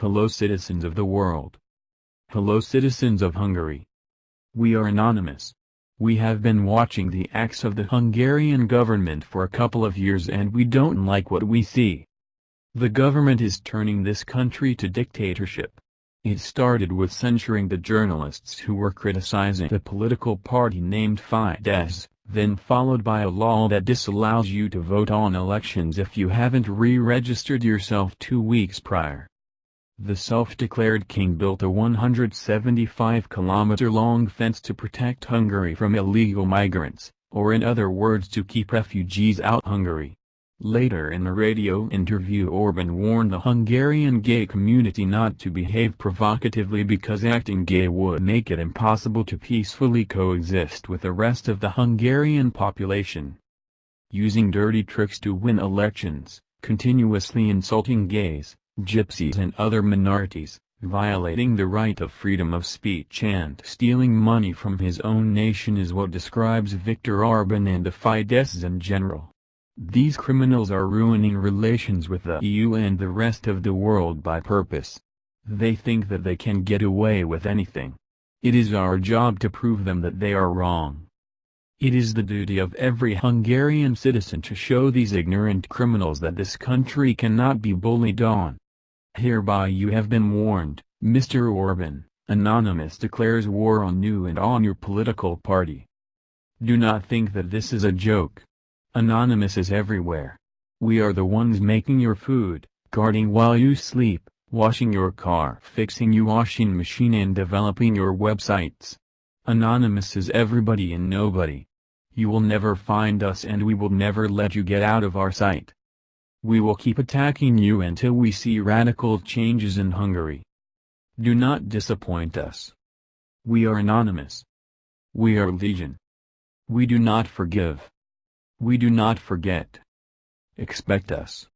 Hello citizens of the world. Hello citizens of Hungary. We are anonymous. We have been watching the acts of the Hungarian government for a couple of years and we don't like what we see. The government is turning this country to dictatorship. It started with censuring the journalists who were criticizing the political party named Fidesz, then followed by a law that disallows you to vote on elections if you haven't re-registered yourself two weeks prior. The self-declared king built a 175-kilometer-long fence to protect Hungary from illegal migrants, or in other words to keep refugees out Hungary. Later in a radio interview Orban warned the Hungarian gay community not to behave provocatively because acting gay would make it impossible to peacefully coexist with the rest of the Hungarian population. Using dirty tricks to win elections, continuously insulting gays, gypsies and other minorities, violating the right of freedom of speech and stealing money from his own nation is what describes Viktor Orban and the Fidesz in general. These criminals are ruining relations with the EU and the rest of the world by purpose. They think that they can get away with anything. It is our job to prove them that they are wrong. It is the duty of every Hungarian citizen to show these ignorant criminals that this country cannot be bullied on. Hereby you have been warned, Mr. Orban, Anonymous declares war on you and on your political party. Do not think that this is a joke. Anonymous is everywhere. We are the ones making your food, guarding while you sleep, washing your car, fixing your washing machine and developing your websites. Anonymous is everybody and nobody. You will never find us and we will never let you get out of our sight. We will keep attacking you until we see radical changes in Hungary. Do not disappoint us. We are anonymous. We are legion. We do not forgive. We do not forget. Expect us.